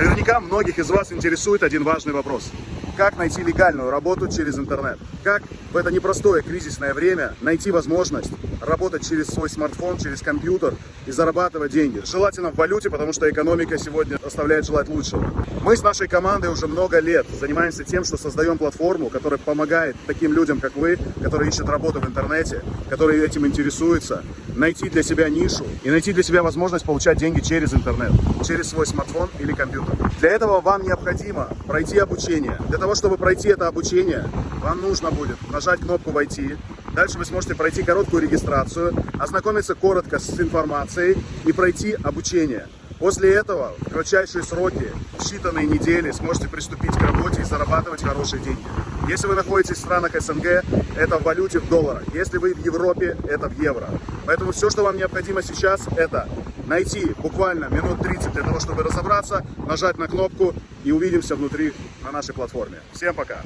Наверняка многих из вас интересует один важный вопрос. Как найти легальную работу через интернет? Как в это непростое кризисное время найти возможность работать через свой смартфон, через компьютер и зарабатывать деньги? Желательно в валюте, потому что экономика сегодня оставляет желать лучшего. Мы с нашей командой уже много лет занимаемся тем, что создаем платформу, которая помогает таким людям, как вы, которые ищут работу в интернете, которые этим интересуются, найти для себя нишу и найти для себя возможность получать деньги через интернет, через свой смартфон или компьютер. Для этого вам необходимо пройти обучение. Для того, чтобы пройти это обучение, вам нужно будет нажать кнопку «Войти». Дальше вы сможете пройти короткую регистрацию, ознакомиться коротко с информацией и пройти обучение. После этого в кратчайшие сроки, в считанные недели, сможете приступить к работе и зарабатывать хорошие деньги. Если вы находитесь в странах СНГ, это в валюте в долларах. Если вы в Европе, это в евро. Поэтому все, что вам необходимо сейчас, это найти буквально минут 30 для того, чтобы разобраться, нажать на кнопку и увидимся внутри на нашей платформе. Всем пока!